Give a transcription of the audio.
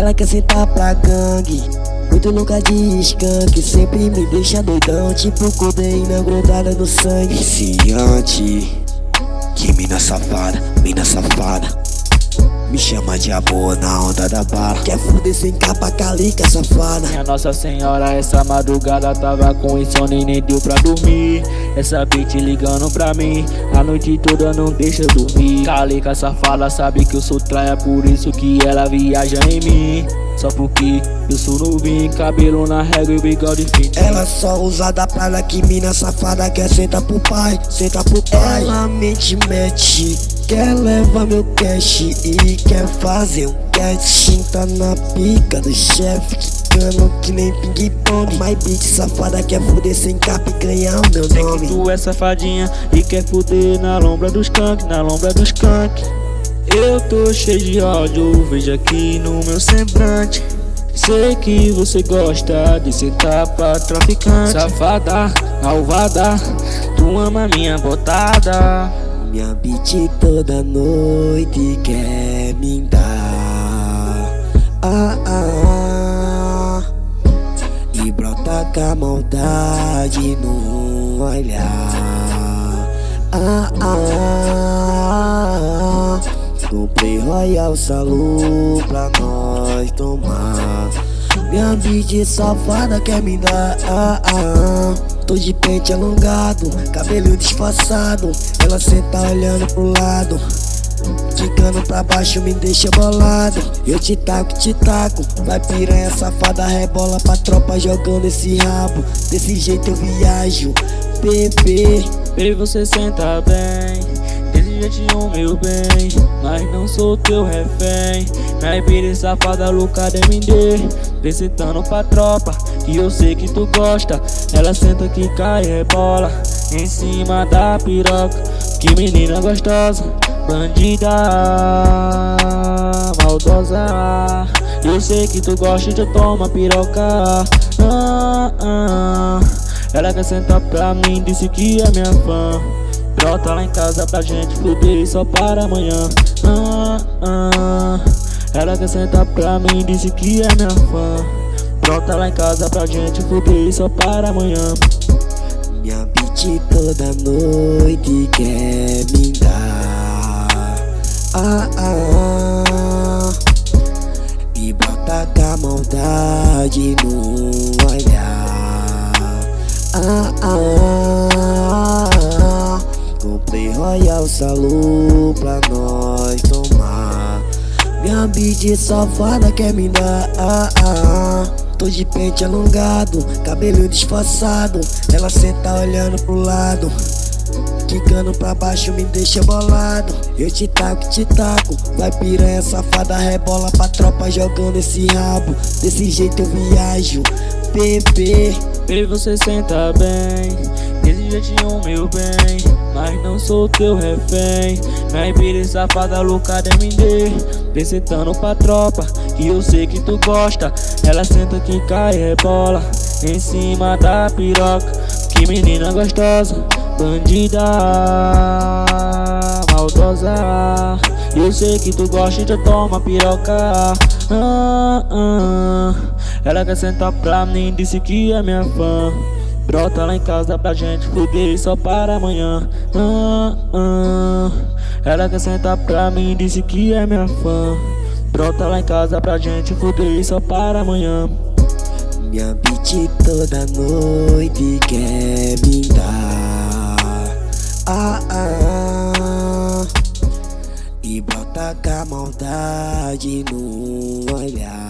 Ela quer sentar pra gangue. Muito louca de skunk, sempre me deixa doidão. Tipo codeína grudada no sangue. Viciante. Que mina safada, mina safada me chama de amor na onda da bala Quer fuder sem capa, calica safada Minha Nossa Senhora, essa madrugada tava com insônia e nem deu pra dormir. Essa bitch ligando pra mim, a noite toda não deixa eu dormir. Calica safada, sabe que eu sou traia, por isso que ela viaja em mim. Só porque eu sou novinho, cabelo na régua e bigode fino Ela só usa da praia que mina safada quer sentar pro pai, senta pro pai. Ela mente mete, quer levar meu cash e quer fazer um catching Tá na pica do chefe, quicando que nem ping-pong. My bitch safada quer fuder sem capa e ganhar o meu Sei nome. que tu é safadinha e quer fuder na lombra dos skunk, na lombra dos skunk eu tô cheio de ódio, veja aqui no meu semblante. Sei que você gosta de sentar pra traficante. Safada, malvada, tu ama minha botada Minha bitch toda noite quer me dar ah, ah, ah. E brota com a maldade no olhar ah, ah, ah. Comprei Royal Salu pra nós tomar Minha bitch safada quer me dar ah, ah. Tô de pente alongado, cabelo disfarçado. Ela senta olhando pro lado Quicando pra baixo me deixa bolado. Eu te taco, te taco Vai piranha safada, rebola pra tropa jogando esse rabo. Desse jeito eu viajo, bebê. Baby, você senta bem Jeitinho, meu bem Mas não sou teu refém. Minha pira safada, louca de MD Vem sentando pra tropa Que eu sei que tu gosta. Ela senta que cai rebola Em cima da piroca. Que menina gostosa Bandida Maldosa. Eu sei que tu gosta de tomar piroca. Ah, ah. Ela quer sentar pra mim, disse que é minha fã Brota lá em casa pra gente fuder só para amanhã. Ah, ah. Ela quer sentar pra mim, disse que é minha fã. Brota lá em casa pra gente fuder só para amanhã. Minha bitch toda noite Comprei Royal Salu pra nós tomar. Minha bitch safada quer me dar ah, ah, Tô de pente alongado, cabelo disfarçado. Ela senta olhando pro lado. Quicando pra baixo me deixa bolado. Eu te taco, te taco. Vai piranha safada, rebola pra tropa jogando esse rabo. Desse jeito eu viajo, bebê. Baby, você senta bem Desse jeitinho, meu bem Mas não sou teu refém. Minha pira safada, louca de MD Vem sentando pra tropa Que eu sei que tu gosta. Ela senta que cai rebola Em cima da piroca. Que menina gostosa Bandida Maldosa. Eu sei que tu gosta de tomar piroca. Ah, ah. Ela quer sentar pra mim, disse que é minha fã Brota lá em casa pra gente fuder só para amanhã. Ah, ah. Ela quer sentar pra mim, disse que é minha fã. Brota lá em casa pra gente fuder só para amanhã. Minha bitch toda noite quer me dar ah, ah, E brota com a maldade no olhar